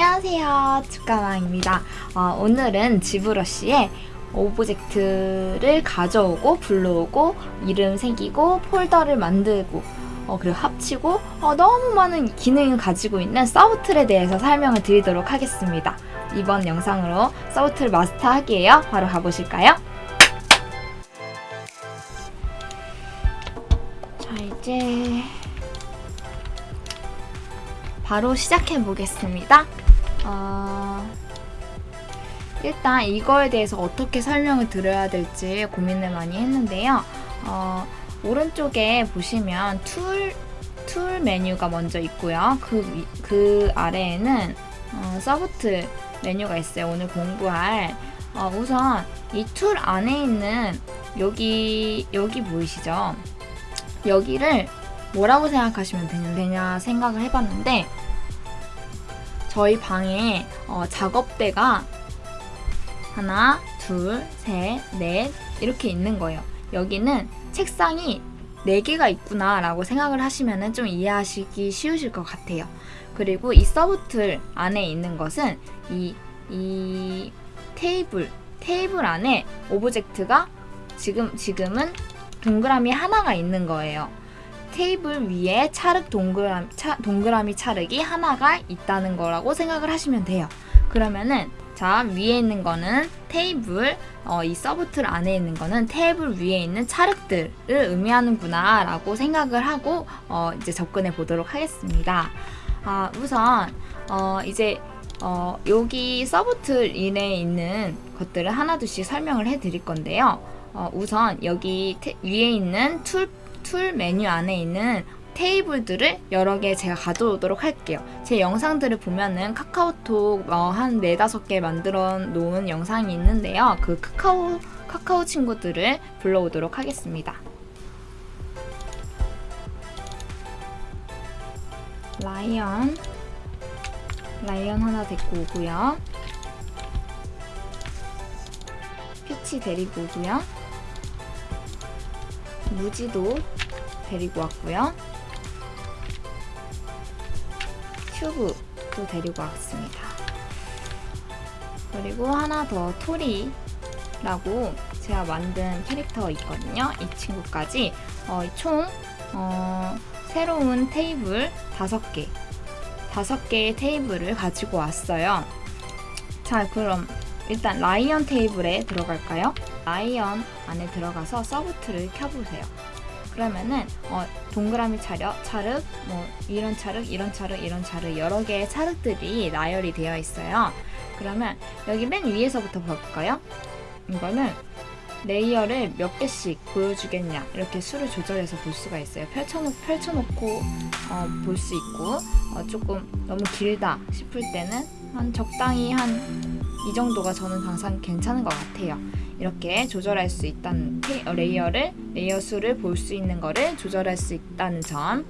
안녕하세요 축가왕입니다 어, 오늘은 ZBrush의 object를 가져오고 불러오고 이름 새기고 폴더를 만들고 어, 그리고 합치고 어, 너무 많은 기능을 가지고 있는 subtool에 대해서 설명을 드리도록 하겠습니다 이번 영상으로 subtool 마스터하기예요 바로 가보실까요? 자 이제 바로 시작해 보겠습니다. 어... 일단 이거에 대해서 어떻게 설명을 드려야 될지 고민을 많이 했는데요. 어, 오른쪽에 보시면 tool, tool 메뉴가 먼저 있고요. 그, 그 아래에는 어, subtool 메뉴가 있어요. 오늘 공부할 어, 우선 이 tool 안에 있는 여기 여기 보이시죠? 여기를 뭐라고 생각하시면 되냐 생각을 해봤는데 저희 방에 어, 작업대가 하나, 둘, 셋, 넷 이렇게 있는 거예요. 여기는 책상이 4개가 있구나 라고 생각을 하시면 좀 이해하시기 쉬우실 것 같아요. 그리고 이 서브툴 안에 있는 것은 이, 이 테이블, 테이블 안에 object가 지금, 지금은 동그라미 하나가 있는 거예요. 테이블 위에 찰흙 동그라미, 차, 동그라미 찰흙이 하나가 있다는 거라고 생각을 하시면 돼요. 그러면은 자 위에 있는 거는 테이블, 어, 이 subtool 안에 있는 거는 테이블 위에 있는 찰흙들을 의미하는구나 라고 생각을 하고 어, 이제 접근해 보도록 하겠습니다. 아, 우선 어, 이제 어, 여기 subtool 안에 있는 것들을 하나둘씩 설명을 해 드릴 건데요. 어, 우선 여기 테, 위에 있는 tool tool 메뉴 안에 있는 테이블들을 여러 개 제가 가져오도록 할게요. 제 영상들을 보면은 카카오톡 어, 한 네다섯 개 만들어 놓은 영상이 있는데요. 그 카카오, 카카오 친구들을 불러오도록 하겠습니다. 라이언 라이언 하나 데리고 오고요. 피치 데리고 오고요. 무지도 데리고 왔고요. 큐브도 데리고 왔습니다. 그리고 하나 더 토리라고 제가 만든 캐릭터 있거든요. 이 친구까지 어, 총 어, 새로운 테이블 5개 5개의 테이블을 가지고 왔어요. 자 그럼 일단 라이언 테이블에 들어갈까요? 라이언 안에 들어가서 서브트를 켜보세요. 그러면은 어, 동그라미 차력, 차륵, 뭐 이런 차륵, 이런 차륵, 이런 차륵 여러 개의 차륵들이 나열이 되어 있어요. 그러면 여기 맨 위에서부터 볼까요? 이거는 layer를 몇 개씩 보여주겠냐 이렇게 수를 조절해서 볼 수가 있어요. 펼쳐놓, 펼쳐놓고 어, 볼 수 있고 어, 조금 너무 길다 싶을 때는 한 적당히 한 이 정도가 저는 항상 괜찮은 것 같아요. 이렇게 조절할 수 있다는 어, layer를 layer 수를 볼 수 있는 거를 조절할 수 있다는 점.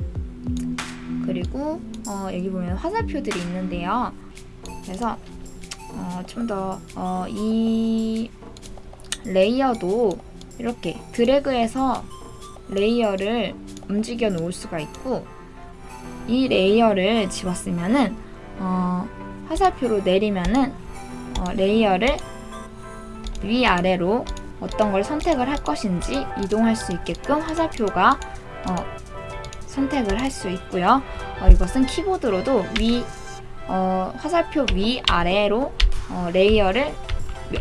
그리고 어, 여기 보면 화살표들이 있는데요. 그래서 어, 좀 더이 어, layer도 이렇게 드래그해서 layer를 움직여 놓을 수가 있고 이 layer를 집었으면은 어, 화살표로 내리면은 어, layer를 위아래로 어떤 걸 선택을 할 것인지 이동할 수 있게끔 화살표가 어, 선택을 할 수 있고요. 어, 이것은 키보드로도 위 어, 화살표 위아래로 어, layer를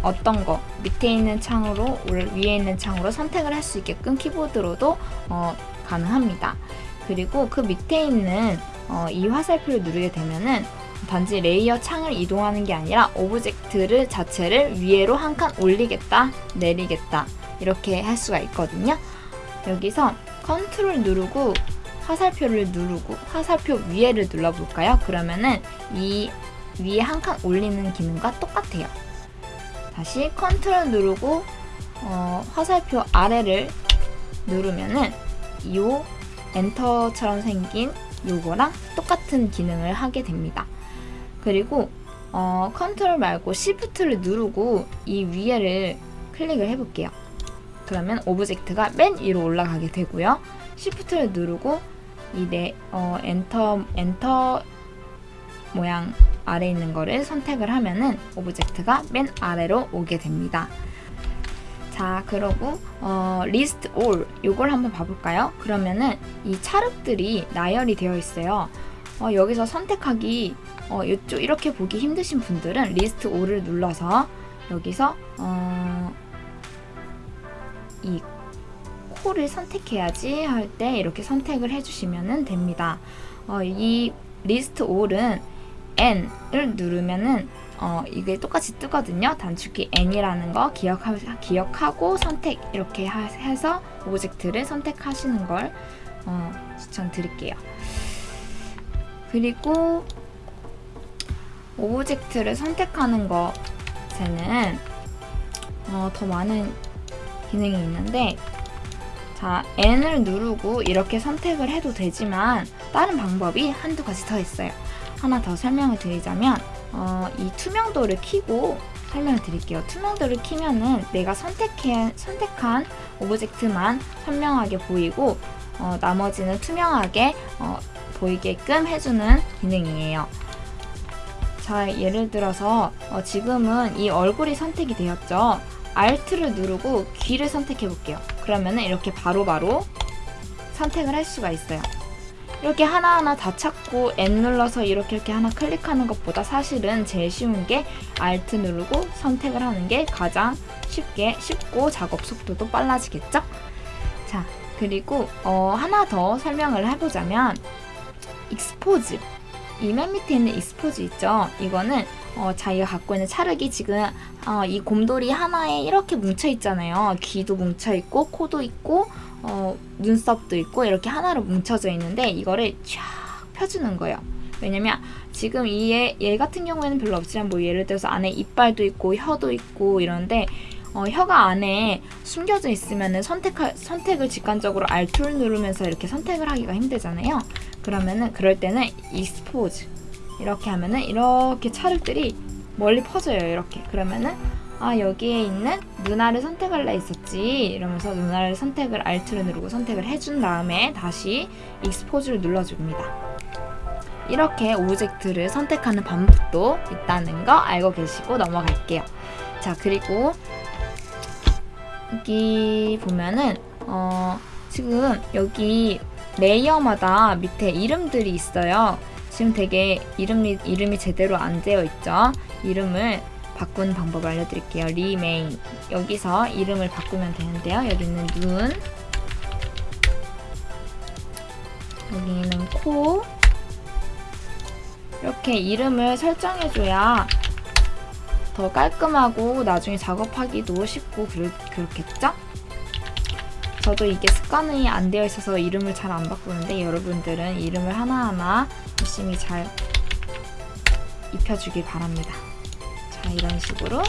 어떤 거 밑에 있는 창으로 위에 있는 창으로 선택을 할 수 있게끔 키보드로도 어, 가능합니다. 그리고 그 밑에 있는 어, 이 화살표를 누르게 되면은 단지 layer 창을 이동하는 게 아니라 object를 자체를 위로 한 칸 올리겠다, 내리겠다 이렇게 할 수가 있거든요. 여기서 컨트롤 누르고 화살표를 누르고 화살표 위에를 눌러볼까요? 그러면은 이 위에 한 칸 올리는 기능과 똑같아요. 다시 컨트롤 누르고 어, 화살표 아래를 누르면은 이 엔터처럼 생긴 요거랑 똑같은 기능을 하게 됩니다. 그리고 어, 컨트롤 말고 시프트를 누르고 이 위에를 클릭을 해볼게요. 그러면 object가 맨 위로 올라가게 되고요. 시프트를 누르고 이 네, 어, 엔터, 엔터 모양 아래 있는 거를 선택을 하면은 object가 맨 아래로 오게 됩니다. 자, 그러고 어, list all 요걸 한번 봐볼까요? 그러면은 이 찰흙들이 나열이 되어 있어요. 어, 여기서 선택하기 어, 이쪽 이렇게 보기 힘드신 분들은 list all을 눌러서 여기서 어, 이 코를 선택해야지 할 때 이렇게 선택을 해주시면 됩니다. 어, 이 list all은 n을 누르면은 어, 이게 똑같이 뜨거든요. 단축키 n이라는 거 기억하, 기억하고 선택 이렇게 하, 해서 오브젝트를 선택하시는 걸 어, 추천드릴게요. 그리고 object를 선택하는 것에는 어, 더 많은 기능이 있는데 자 N을 누르고 이렇게 선택을 해도 되지만 다른 방법이 한두 가지 더 있어요. 하나 더 설명을 드리자면 어, 이 투명도를 키고 설명을 드릴게요. 투명도를 키면은 내가 선택해, 선택한 object만 선명하게 보이고 어, 나머지는 투명하게 어, 보이게끔 해주는 기능이에요. 자, 예를 들어서 어, 지금은 이 얼굴이 선택이 되었죠. Alt를 누르고 귀를 선택해 볼게요. 그러면은 이렇게 바로바로 바로 선택을 할 수가 있어요. 이렇게 하나하나 다 찾고 N 눌러서 이렇게 이렇게 하나 클릭하는 것보다 사실은 제일 쉬운 게 Alt 누르고 선택을 하는 게 가장 쉽게 쉽고 작업 속도도 빨라지겠죠? 자, 그리고 어, 하나 더 설명을 해보자면 expose 이 맨 밑에 있는 expose 있죠? 이거는 어, 자기가 갖고 있는 찰흙이 지금 어, 이 곰돌이 하나에 이렇게 뭉쳐 있잖아요. 귀도 뭉쳐 있고 코도 있고 어, 눈썹도 있고 이렇게 하나로 뭉쳐져 있는데 이거를 쫙 펴주는 거예요. 왜냐면 지금 이 얘, 얘 같은 경우에는 별로 없지만 뭐 예를 들어서 안에 이빨도 있고 혀도 있고 이런데 어, 혀가 안에 숨겨져 선택할, 선택을 직관적으로 Alt를 누르면서 이렇게 선택을 하기가 힘들잖아요. 그러면은 그럴 때는 expose 이렇게 하면은 이렇게 찰흙들이 멀리 퍼져요. 이렇게 그러면은 아 여기에 있는 눈알을 선택할래 했었지 이러면서 눈알을 선택을 Alt를 누르고 선택을 해준 다음에 다시 expose를 눌러줍니다. 이렇게 object를 선택하는 방법도 있다는 거 알고 계시고 넘어갈게요. 자 그리고 여기 보면은 어 지금 여기 레이어마다 밑에 이름들이 있어요. 지금 되게 이름이, 이름이 제대로 안 되어 있죠. 이름을 바꾸는 방법 알려드릴게요. 리메인 여기서 이름을 바꾸면 되는데요. 여기는 눈 여기는 코 이렇게 이름을 설정해줘야 더 깔끔하고 나중에 작업하기도 쉽고 그렇, 그렇겠죠? 저도 이게 습관이 안 되어 있어서 이름을 잘 안 바꾸는데 여러분들은 이름을 하나하나 열심히 잘 입혀주길 바랍니다. 자, 이런 식으로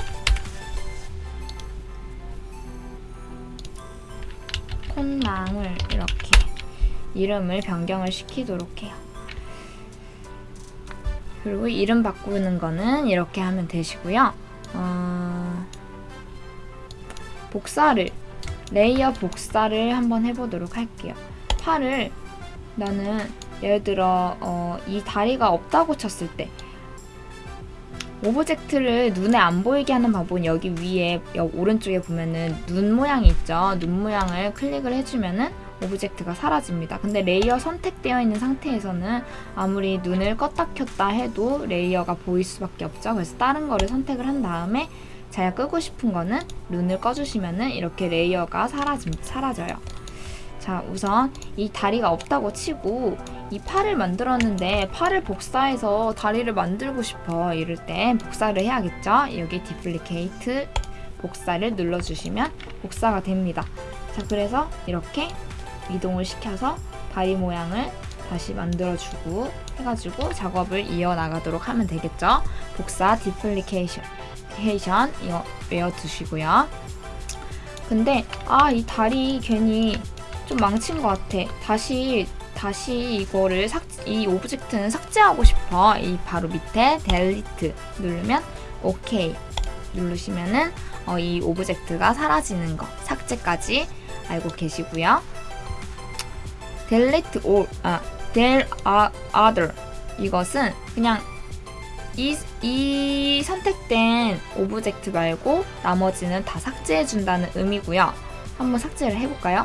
콘랑을 이렇게 이름을 변경을 시키도록 해요. 그리고 이름 바꾸는 거는 이렇게 하면 되시고요. 어... 복사를 레이어 복사를 한번 해보도록 할게요. 팔을 나는 예를 들어 어, 이 다리가 없다고 쳤을 때 object를 눈에 안 보이게 하는 방법은 여기 위에 여기 오른쪽에 보면은 눈 모양이 있죠. 눈 모양을 클릭을 해주면은 object가 사라집니다. 근데 레이어 선택되어 있는 상태에서는 아무리 눈을 껐다 켰다 해도 레이어가 보일 수밖에 없죠. 그래서 다른 거를 선택을 한 다음에 제가 끄고 싶은 거는 눈을 꺼주시면 은 이렇게 레이어가 사라짐, 사라져요. 자 우선 이 다리가 없다고 치고 이 팔을 만들었는데 팔을 복사해서 다리를 만들고 싶어 이럴 땐 복사를 해야겠죠? 여기 duplicate 복사를 눌러주시면 복사가 됩니다. 자 그래서 이렇게 이동을 시켜서 다리 모양을 다시 만들어주고 해가지고 작업을 이어나가도록 하면 되겠죠? 복사 duplication 이거 외워두시고요 근데 아 이 다리 괜히 좀 망친 것 같아. 다시 다시 이거를 삭, 이 object는 삭제하고 싶어. 이 바로 밑에 delete 누르면 오케이 누르시면은 어, 이 object가 사라지는 거 삭제까지 알고 계시고요. delete all 아 del other 이것은 그냥 이, 이 선택된 object 말고 나머지는 다 삭제해준다는 의미고요. 한번 삭제를 해볼까요?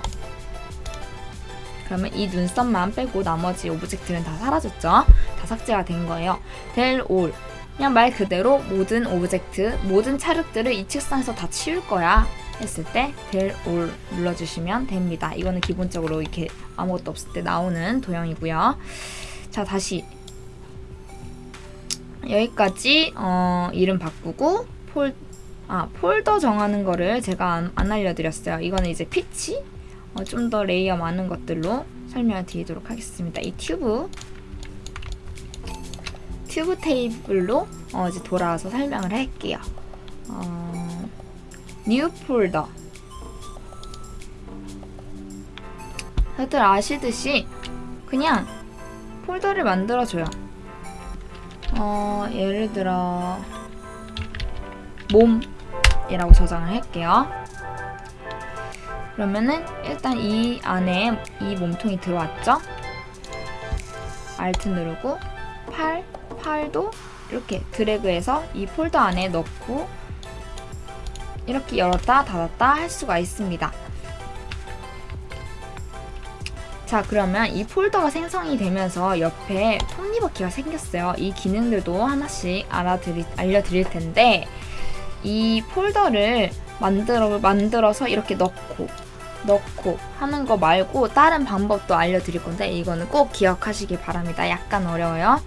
그러면 이 눈썹만 빼고 나머지 object는 다 사라졌죠? 다 삭제가 된 거예요. del all. 그냥 말 그대로 모든 object, 모든 찰흙들을 이 책상에서 다 치울 거야. 했을 때 del all 눌러주시면 됩니다. 이거는 기본적으로 이렇게 아무것도 없을 때 나오는 도형이고요. 자, 다시 여기까지 어, 이름 바꾸고 폴, 아, 폴더 정하는 거를 제가 안, 안 알려드렸어요. 이거는 이제 피치 어, 좀 더 레이어 많은 것들로 설명을 드리도록 하겠습니다. 이 튜브 튜브 테이블로 어, 이제 돌아와서 설명을 할게요. 어, new folder 다들 아시듯이 그냥 폴더를 만들어줘요. 어, 예를 들어 몸이라고 저장을 할게요. 그러면은 일단 이 안에 이 몸통이 들어왔죠? Alt 누르고 팔, 팔도 이렇게 드래그해서 이 폴더 안에 넣고 이렇게 열었다 닫았다 할 수가 있습니다. 자 그러면 이 폴더가 생성이 되면서 옆에 톱니바퀴가 생겼어요. 이 기능들도 하나씩 알아드리, 알려드릴 텐데 이 폴더를 만들어, 만들어서 이렇게 넣고 넣고 하는 거 말고 다른 방법도 알려드릴 건데 이거는 꼭 기억하시길 바랍니다. 약간 어려워요.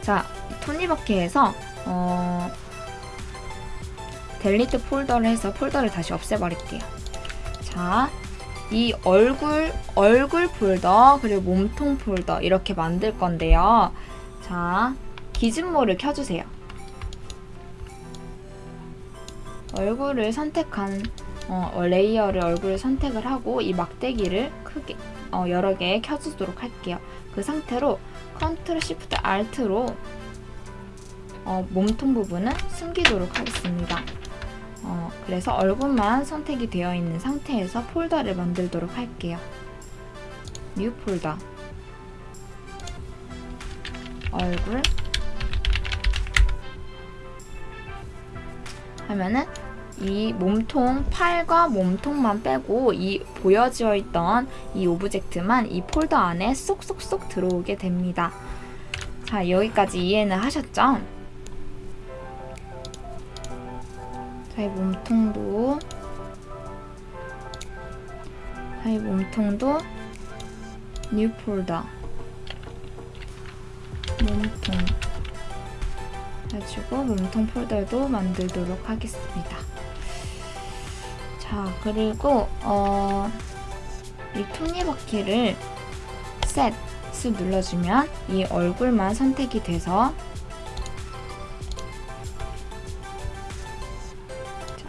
자, 톱니바퀴에서 어, delete folder를 해서 폴더를 다시 없애버릴게요. 자, 이 얼굴, 얼굴 폴더, 그리고 몸통 폴더 이렇게 만들 건데요. 자, gizmo를 켜주세요. 얼굴을 선택한 어, 레이어를 얼굴을 선택을 하고 이 막대기를 크게 어, 여러 개 켜주도록 할게요. 그 상태로 Control Shift Alt로 어, 몸통 부분은 숨기도록 하겠습니다. 어, 그래서 얼굴만 선택이 되어 있는 상태에서 폴더를 만들도록 할게요. new folder 얼굴 하면은 이 몸통 팔과 몸통만 빼고 이 보여져 있던 이 오브젝트만 이 폴더 안에 쏙쏙쏙 들어오게 됩니다. 자 여기까지 이해는 하셨죠? 자 이 몸통도. 자 이 몸통도. new folder 몸통. 해가지고 몸통 폴더도 만들도록 하겠습니다. 자 그리고 어, 이 톱니바퀴를 셋 눌러주면 이 얼굴만 선택이 돼서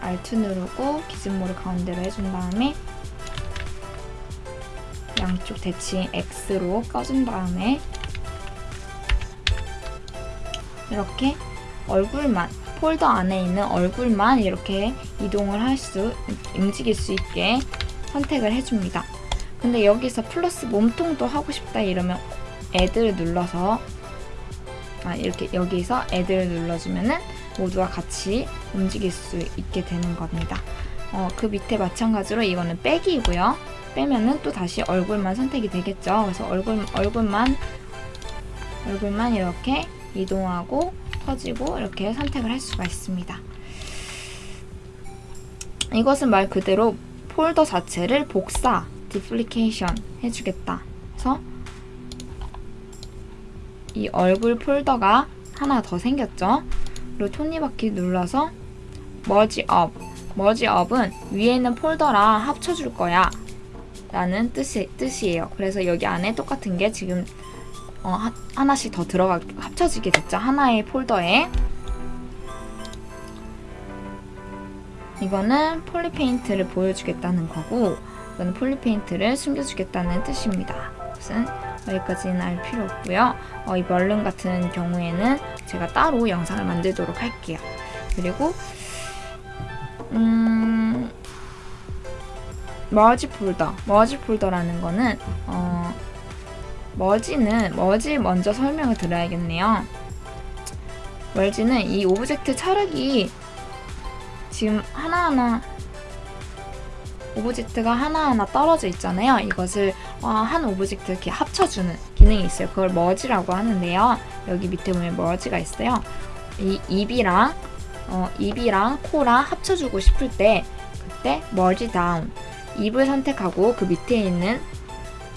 자, Alt 누르고 기준모를 가운데로 해준 다음에 양쪽 대칭 X로 꺼준 다음에 이렇게 얼굴만 폴더 안에 있는 얼굴만 이렇게 이동을 할 수, 움직일 수 있게 선택을 해줍니다. 근데 여기서 플러스 몸통도 하고 싶다 이러면 애들 눌러서 아 이렇게 여기서 애들 눌러주면은 모두와 같이 움직일 수 있게 되는 겁니다. 어, 그 밑에 마찬가지로 이거는 빼기이고요. 빼면은 또 다시 얼굴만 선택이 되겠죠. 그래서 얼굴, 얼굴만 얼굴만 이렇게 이동하고 퍼지고 이렇게 선택을 할 수가 있습니다. 이것은 말 그대로 폴더 자체를 복사, 디플리케이션 해주겠다. 그래서 이 얼굴 폴더가 하나 더 생겼죠. 그리고 톱니바퀴 눌러서 머지 업. 머지 업은 위에 있는 폴더랑 합쳐줄 거야. 라는 뜻이, 뜻이에요. 그래서 여기 안에 똑같은 게 지금 어, 하나씩 더 들어가 합쳐지게 됐죠. 하나의 폴더에 이거는 polypaint를 보여주겠다는 거고 이거는 polypaint를 숨겨주겠다는 뜻입니다. 무슨 여기까지는 알 필요 없고요. 어, 이 Boolean 같은 경우에는 제가 따로 영상을 만들도록 할게요. 그리고 음, merge folder, merge folder라는 거는 어, merge는 merge 먼저 설명을 드려야겠네요. merge는 이 오브젝트 찰흙이 지금 하나하나 오브젝트가 하나하나 떨어져 있잖아요. 이것을 어, 한 오브젝트 이렇게 합쳐주는 기능이 있어요. 그걸 merge라고 하는데요. 여기 밑에 보면 merge가 있어요. 이 입이랑 어, 입이랑 코랑 합쳐주고 싶을 때 그때 merge down 입을 선택하고 그 밑에 있는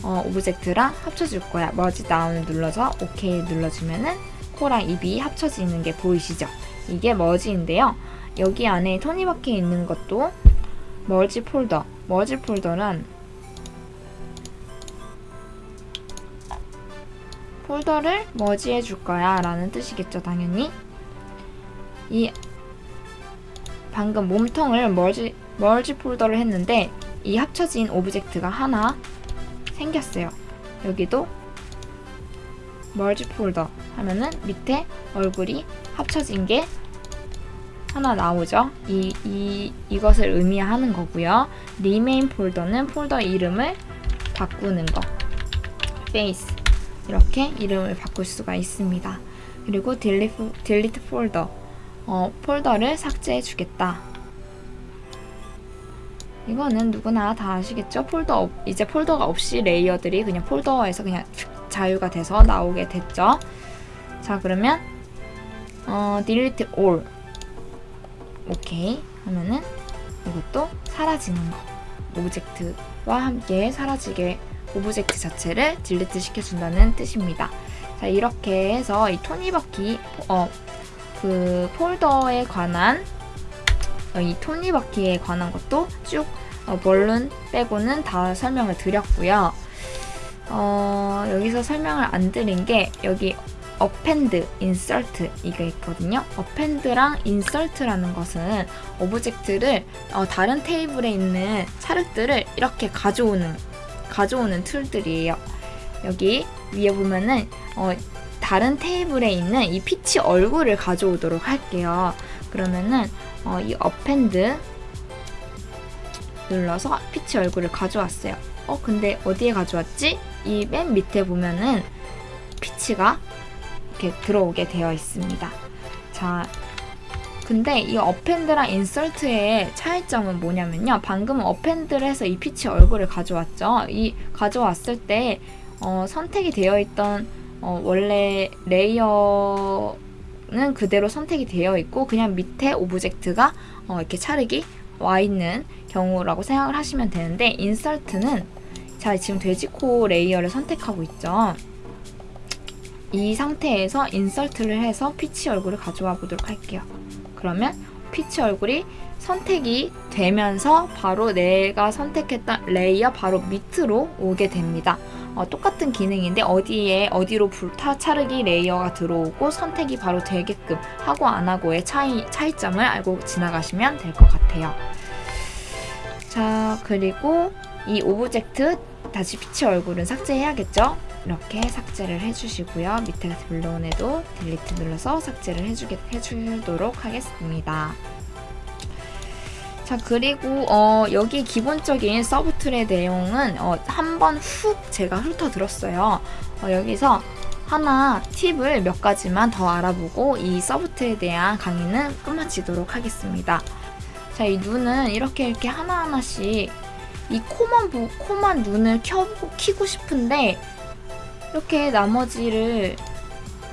어, 오브젝트랑 합쳐줄 거야. merge down을 눌러서 OK 눌러주면은 코랑 입이 합쳐지는 게 보이시죠? 이게 merge인데요. 여기 안에 톱니바퀴 있는 것도 merge folder. merge folder는 폴더를 merge해 줄 거야 라는 뜻이겠죠, 당연히. 이 방금 몸통을 merge, merge folder를 했는데 이 합쳐진 오브젝트가 하나 생겼어요. 여기도 merge folder 하면은 밑에 얼굴이 합쳐진 게 하나 나오죠. 이, 이, 이것을 의미하는 거고요. rename folder는 폴더 이름을 바꾸는 거. face. 이렇게 이름을 바꿀 수가 있습니다. 그리고 delete folder. 어, 폴더를 삭제해 주겠다. 이거는 누구나 다 아시겠죠? 폴더 없, 이제 폴더가 없이 레이어들이 그냥 폴더에서 그냥 자유가 돼서 나오게 됐죠. 자 그러면 어, delete all 오케이 하면은 이것도 사라지는 거 오브젝트와 함께 사라지게 오브젝트 자체를 delete 시켜준다는 뜻입니다. 자 이렇게 해서 이 톱니바퀴 어, 그 폴더에 관한 어, 이 톱니바퀴에 관한 것도 쭉 어, Boolean 빼고는 다 설명을 드렸고요. 어, 여기서 설명을 안 드린 게 여기 append, insert 이게 있거든요. append랑 insert라는 것은 오브젝트를 어, 다른 테이블에 있는 찰흙들을 이렇게 가져오는 가져오는 툴들이에요. 여기 위에 보면은 어, 다른 테이블에 있는 이 피치 얼굴을 가져오도록 할게요. 그러면은 어, 이 append 눌러서 피치 얼굴을 가져왔어요. 어 근데 어디에 가져왔지? 이 맨 밑에 보면은 피치가 이렇게 들어오게 되어 있습니다. 자, 근데 이 append랑 insert의 차이점은 뭐냐면요. 방금 append를 해서 이 피치 얼굴을 가져왔죠. 이 가져왔을 때 어, 선택이 되어 있던 어, 원래 레이어는 그대로 선택이 되어 있고 그냥 밑에 오브젝트가 어, 이렇게 찰흙이 와 있는 경우라고 생각을 하시면 되는데 insert는 자 지금 돼지코 레이어를 선택하고 있죠. 이 상태에서 insert를 해서 피치 얼굴을 가져와 보도록 할게요. 그러면 피치 얼굴이 선택이 되면서 바로 내가 선택했던 레이어 바로 밑으로 오게 됩니다. 어, 똑같은 기능인데 어디에 어디로 붙나 찰흙이 레이어가 들어오고 선택이 바로 되게끔 하고 안 하고의 차이, 차이점을 알고 지나가시면 될 것 같아요. 자 그리고 이 오브젝트 다시 피치 얼굴은 삭제해야겠죠? 이렇게 삭제를 해주시고요. 밑에 불러온 애도 delete 눌러서 삭제를 해주게, 해주도록 하겠습니다. 자 그리고 어, 여기 기본적인 subtool의 내용은 어, 한번 훅 제가 훑어드렸어요. 어, 여기서 하나 팁을 몇 가지만 더 알아보고 이 subtool에 대한 강의는 끝마치도록 하겠습니다. 자, 이 눈은 이렇게 이렇게 하나하나씩 이 코만 보, 코만 눈을 켜고 키고 싶은데 이렇게 나머지를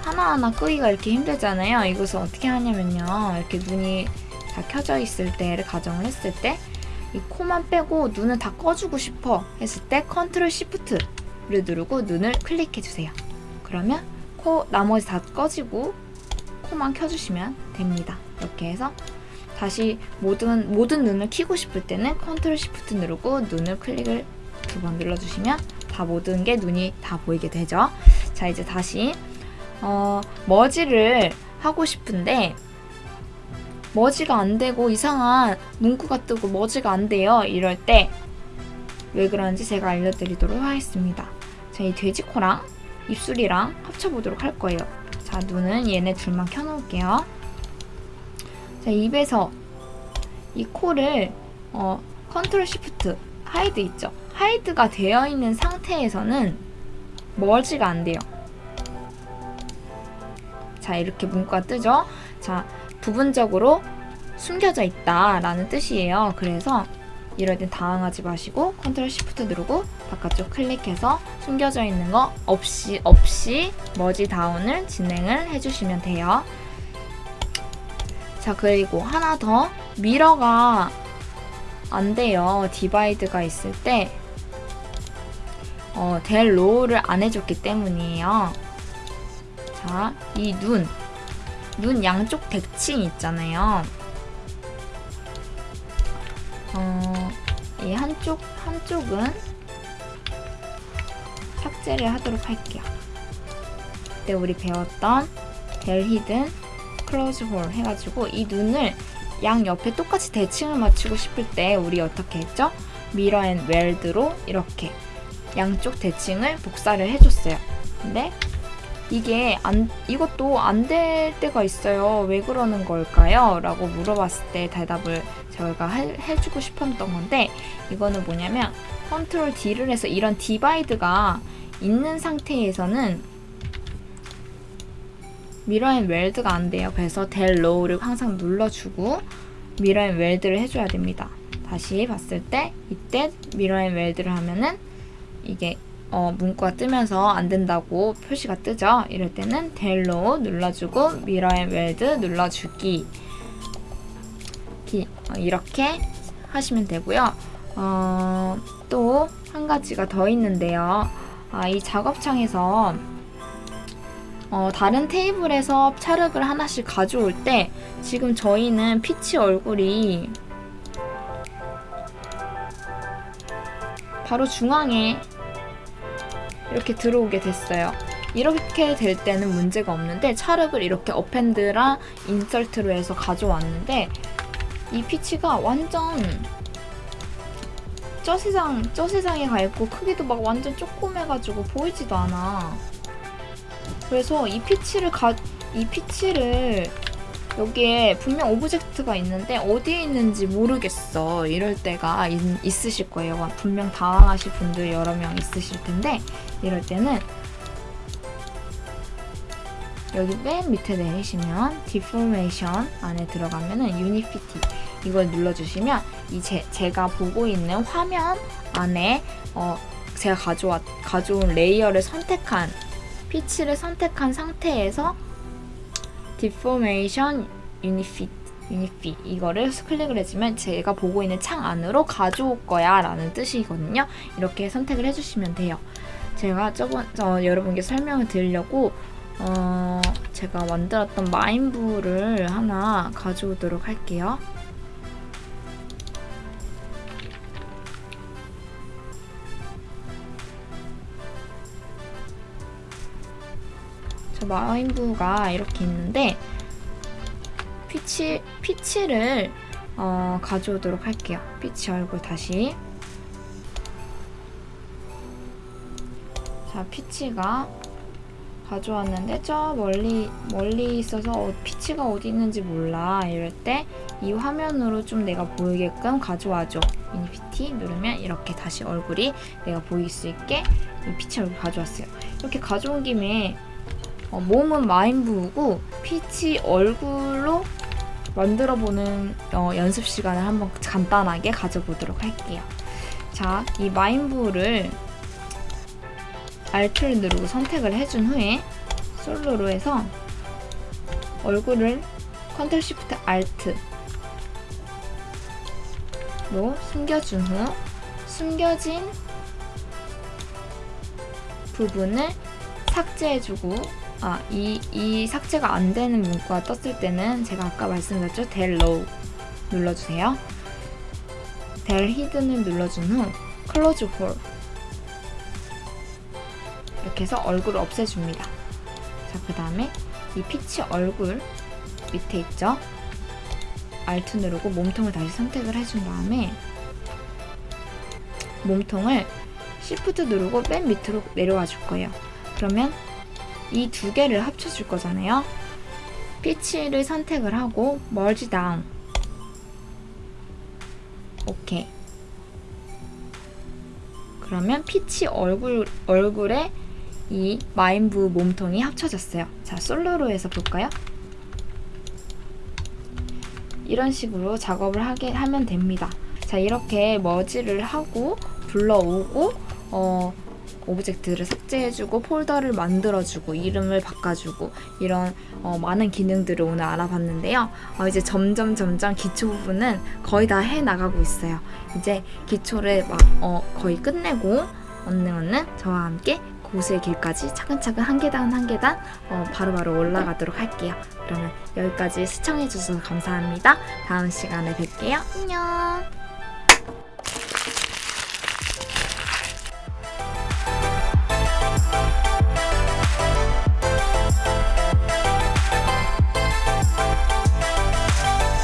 하나하나 끄기가 이렇게 힘들잖아요. 이것을 어떻게 하냐면요. 이렇게 눈이 다 켜져 있을 때를 가정을 했을 때 이 코만 빼고 눈을 다 꺼주고 싶어 했을 때 Control Shift를 누르고 눈을 클릭해 주세요. 그러면 코 나머지 다 꺼지고 코만 켜주시면 됩니다. 이렇게 해서 다시 모든 모든 눈을 켜고 싶을 때는 Control Shift 누르고 눈을 클릭을 두 번 눌러주시면 다 모든 게 눈이 다 보이게 되죠. 자 이제 다시 어, 머지를 하고 싶은데 merge가 안 되고 이상한 문구가 뜨고 merge가 안 돼요. 이럴 때 왜 그런지 제가 알려드리도록 하겠습니다. 자, 이 돼지코랑 입술이랑 합쳐보도록 할 거예요. 자, 눈은 얘네 둘만 켜놓을게요. 자, 입에서 이 코를 어, Control Shift hide 있죠? hide가 되어 있는 상태에서는 merge가 안 돼요. 자 이렇게 문구가 뜨죠. 자 부분적으로 숨겨져 있다라는 뜻이에요. 그래서 이럴 땐 당황하지 마시고 Control Shift 누르고 바깥쪽 클릭해서 숨겨져 있는 거 없이 없이 merge down을 진행을 해주시면 돼요. 자 그리고 하나 더 mirror가 안 돼요. divide가 있을 때 어, del lower를 안 해줬기 때문이에요. 자, 이 눈. 눈 양쪽 대칭 있잖아요. 어, 이 한쪽, 한쪽은 삭제를 하도록 할게요. 그때 우리 배웠던 del hidden close hole 해가지고 이 눈을 양 옆에 똑같이 대칭을 맞추고 싶을 때 우리 어떻게 했죠? mirror and weld로 이렇게 양쪽 대칭을 복사를 해줬어요. 근데 이게 안 이것도 안 될 때가 있어요. 왜 그러는 걸까요? 라고 물어봤을 때 대답을 저희가 해, 해주고 싶었던 건데 이거는 뭐냐면 Control D를 해서 이런 divide가 있는 상태에서는 mirror and weld가 안 돼요. 그래서 del lower를 항상 눌러주고 mirror and weld를 해줘야 됩니다. 다시 봤을 때 이때 mirror and weld를 하면은 이게 어, 문구가 뜨면서 안 된다고 표시가 뜨죠. 이럴 때는 del lower 눌러주고 mirror and weld 눌러주기 어, 이렇게 하시면 되고요. 어, 또 한 가지가 더 있는데요. 아, 이 작업창에서 어, 다른 테이블에서 찰흙을 하나씩 가져올 때 지금 저희는 피치 얼굴이 바로 중앙에 이렇게 들어오게 됐어요. 이렇게 될 때는 문제가 없는데 찰흙을 이렇게 어펜드랑 insert로 해서 가져왔는데 이 피치가 완전 저 세상 저 세상에 가 있고 크기도 막 완전 조그매가지고 보이지도 않아. 그래서 이 피치를 가 이 피치를 여기에 분명 object가 있는데 어디에 있는지 모르겠어. 이럴 때가 있, 있으실 거예요. 분명 당황하실 분들 여러 명 있으실 텐데 이럴 때는 여기 맨 밑에 내리시면 deformation 안에 들어가면 은 unify 이걸 눌러주시면 이 제, 제가 보고 있는 화면 안에 어, 제가 가져왔, 가져온 layer를 선택한 피치를 선택한 상태에서 deformation unify unify 이거를 클릭을 해주면 제가 보고 있는 창 안으로 가져올 거야 라는 뜻이거든요. 이렇게 선택을 해주시면 돼요 제가 저번 어, 여러분께 설명을 드리려고 어, 제가 만들었던 마인부를 하나 가져오도록 할게요 저 마인부가 이렇게 있는데 피치, 피치를 어, 가져오도록 할게요. 피치 얼굴 다시 자, 피치가 가져왔는데 저 멀리 멀리 있어서 어, 피치가 어디 있는지 몰라. 이럴 때 이 화면으로 좀 내가 보이게끔 가져와줘. unify 누르면 이렇게 다시 얼굴이 내가 보일 수 있게 이 피치 얼굴 가져왔어요. 이렇게 가져온 김에 어, 몸은 마인부우고 피치 얼굴로 만들어보는 어, 연습 시간을 한번 간단하게 가져보도록 할게요. 자, 이 마인부를 Alt를 누르고 선택을 해준 후에 솔로로 해서 얼굴을 Control Shift Alt로 숨겨준 후 숨겨진 부분을 삭제해주고 아, 이, 이 삭제가 안 되는 문구가 떴을 때는 제가 아까 말씀드렸죠? del lower 눌러주세요. del hidden을 눌러준 후 close hole 이렇게 해서 얼굴을 없애줍니다. 자, 그 다음에 이 피치 얼굴 밑에 있죠? Alt 누르고 몸통을 다시 선택을 해준 다음에 몸통을 Shift 누르고 맨 밑으로 내려와 줄 거예요. 그러면 이 두 개를 합쳐 줄 거잖아요. 피치를 선택을 하고 merge down 오케이 그러면 피치 얼굴, 얼굴에 이 마인부 몸통이 합쳐졌어요. 자, 솔로로 해서 볼까요? 이런 식으로 작업을 하게 하면 됩니다. 자, 이렇게 머지를 하고 불러오고 어, object를 삭제해주고 폴더를 만들어주고 이름을 바꿔주고 이런 어, 많은 기능들을 오늘 알아봤는데요. 어, 이제 점점 점점 기초 부분은 거의 다 해 나가고 있어요. 이제 기초를 막 어, 거의 끝내고 얼른 얼른 저와 함께 고수의 길까지 차근차근 한 계단 한 계단 어, 바로바로 올라가도록 할게요. 그러면 여기까지 시청해주셔서 감사합니다. 다음 시간에 뵐게요. 안녕.